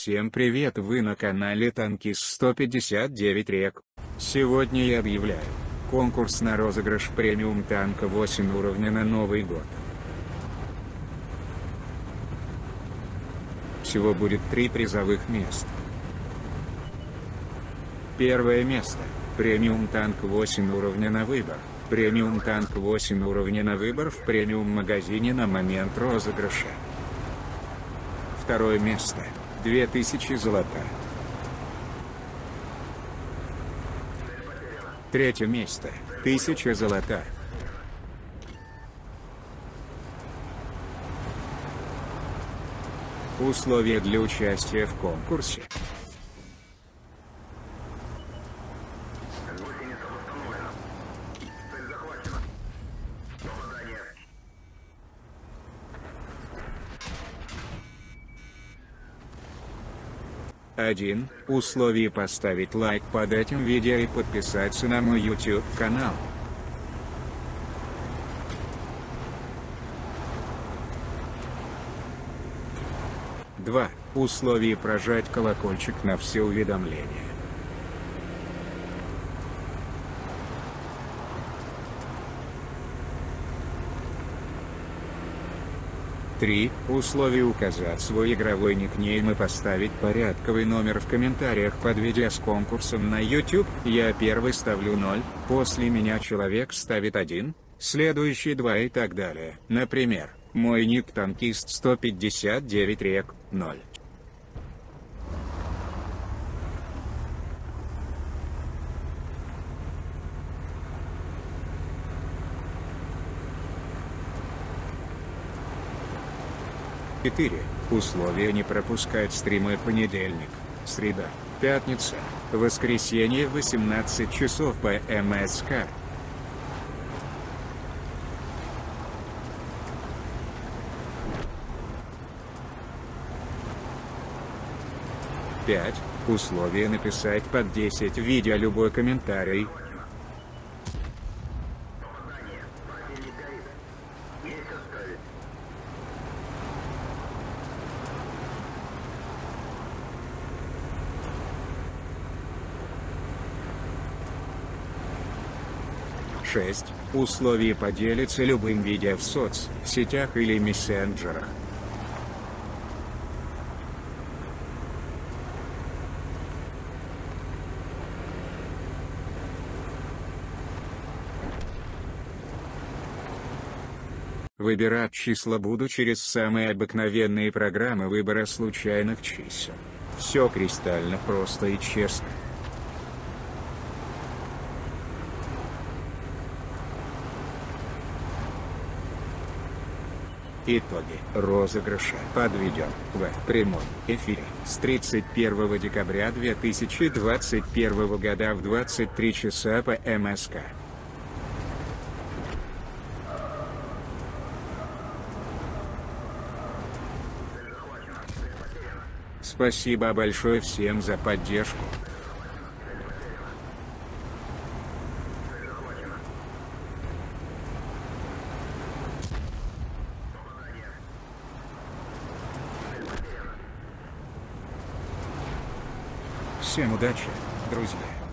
Всем привет вы на канале Танкис 159 рек. Сегодня я объявляю конкурс на розыгрыш премиум танка 8 уровня на Новый год. Всего будет три призовых места. Первое место – премиум танк 8 уровня на выбор. Премиум танк 8 уровня на выбор в премиум магазине на момент розыгрыша. Второе место – 2000 золота. Третье место. 1000 золота. Условия для участия в конкурсе. 1. Условие поставить лайк под этим видео и подписаться на мой YouTube канал. Два. Условие прожать колокольчик на все уведомления. 3. Условие указать свой игровой никнейм и поставить порядковый номер в комментариях под видео с конкурсом на YouTube. Я первый ставлю 0, после меня человек ставит 1, следующий 2 и так далее. Например, мой ник танкист 159 рек, 0. Четыре. Условия не пропускать стримы понедельник, среда, пятница, воскресенье 18 часов по МСК. Пять. Условия написать под 10 видео любой комментарий, 6. Условия поделиться любым видео в соцсетях или мессенджерах. Выбирать числа буду через самые обыкновенные программы выбора случайных чисел. Все кристально просто и честно. Итоги розыгрыша подведем в прямом эфире с 31 декабря 2021 года в 23 часа по МСК. Спасибо большое всем за поддержку. Всем удачи, друзья!